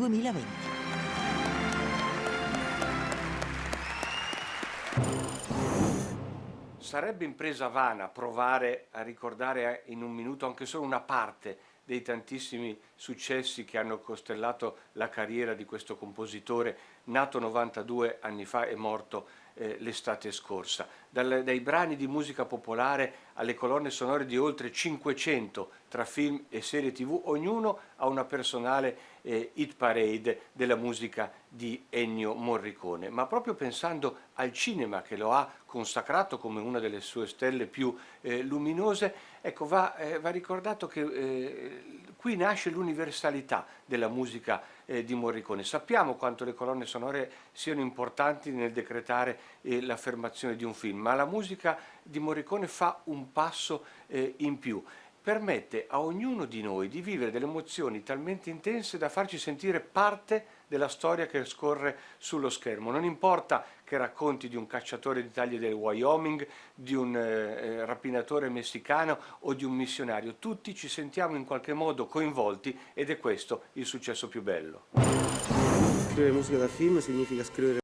2020. Sarebbe impresa vana provare a ricordare in un minuto anche solo una parte dei tantissimi successi che hanno costellato la carriera di questo compositore nato 92 anni fa e morto eh, l'estate scorsa. Dal, dai brani di musica popolare alle colonne sonore di oltre 500 tra film e serie tv, ognuno ha una personale eh, hit parade della musica di Ennio Morricone, ma proprio pensando al cinema che lo ha consacrato come una delle sue stelle più eh, luminose, ecco, va, eh, va ricordato che eh, qui nasce l'universalità della musica eh, di Morricone. Sappiamo quanto le colonne sonore siano importanti nel decretare eh, l'affermazione di un film, ma la musica di Morricone fa un passo eh, in più permette a ognuno di noi di vivere delle emozioni talmente intense da farci sentire parte della storia che scorre sullo schermo. Non importa che racconti di un cacciatore di taglie del Wyoming, di un eh, eh, rapinatore messicano o di un missionario, tutti ci sentiamo in qualche modo coinvolti ed è questo il successo più bello. Scrivere musica da film significa scrivere